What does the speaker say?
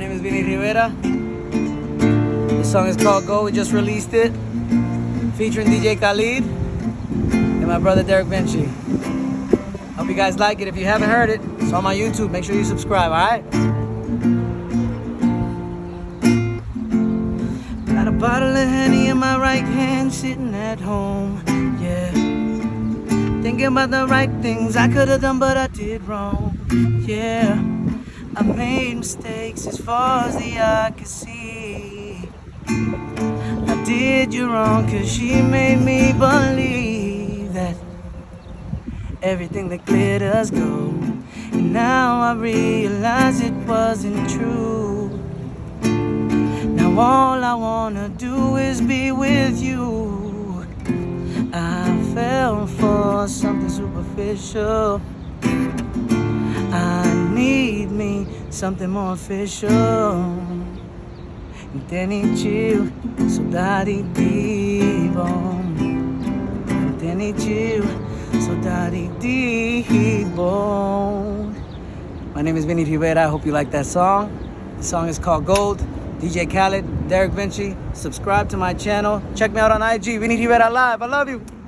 name is Vinny Rivera. This song is called Gold. We just released it. Featuring DJ Khalid and my brother Derek Vinci. Hope you guys like it. If you haven't heard it, it's on my YouTube. Make sure you subscribe, alright? Got a bottle of honey in my right hand, sitting at home. Yeah. Thinking about the right things I could have done, but I did wrong. Yeah. I made mistakes as far as the eye could see. I did you wrong, cause she made me believe that everything that glitters gold. And now I realize it wasn't true. Now all I wanna do is be with you. I fell for something superficial. I something more official. Entendi saudade de bom. Entendi saudade de bom. My name is Vinny Rivera. I hope you like that song. The song is called Gold. DJ Khaled, Derek Vinci. Subscribe to my channel. Check me out on IG, Vinny Rivera Live. I love you.